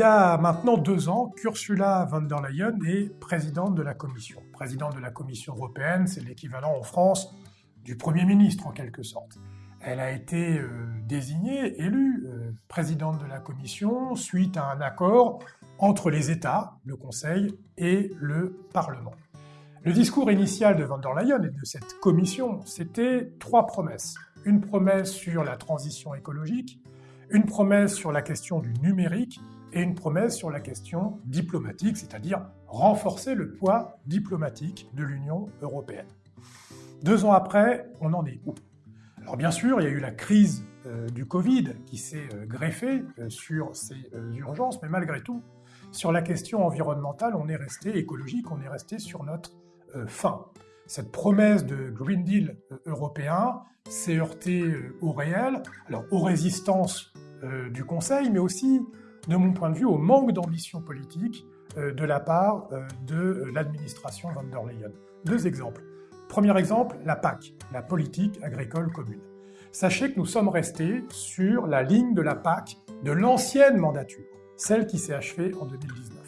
y a maintenant deux ans qu'Ursula von der Leyen est présidente de la Commission. Présidente de la Commission européenne, c'est l'équivalent en France du Premier ministre en quelque sorte. Elle a été euh, désignée, élue euh, présidente de la Commission suite à un accord entre les États, le Conseil et le Parlement. Le discours initial de von der Leyen et de cette commission, c'était trois promesses. Une promesse sur la transition écologique, une promesse sur la question du numérique et une promesse sur la question diplomatique, c'est-à-dire renforcer le poids diplomatique de l'Union européenne. Deux ans après, on en est où? Alors bien sûr, il y a eu la crise euh, du Covid qui s'est euh, greffée euh, sur ces urgences, mais malgré tout, sur la question environnementale, on est resté écologique, on est resté sur notre fin. Cette promesse de Green Deal européen s'est heurtée au réel, alors aux résistances du Conseil, mais aussi de mon point de vue, au manque d'ambition politique euh, de la part euh, de l'administration von der Leyen. Deux exemples. Premier exemple, la PAC, la politique agricole commune. Sachez que nous sommes restés sur la ligne de la PAC de l'ancienne mandature, celle qui s'est achevée en 2019.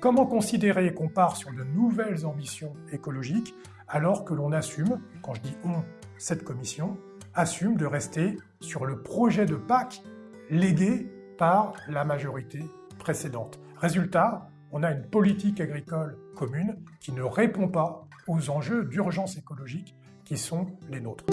Comment considérer qu'on part sur de nouvelles ambitions écologiques alors que l'on assume, quand je dis on, cette commission, assume de rester sur le projet de PAC légué par la majorité précédente. Résultat, on a une politique agricole commune qui ne répond pas aux enjeux d'urgence écologique qui sont les nôtres.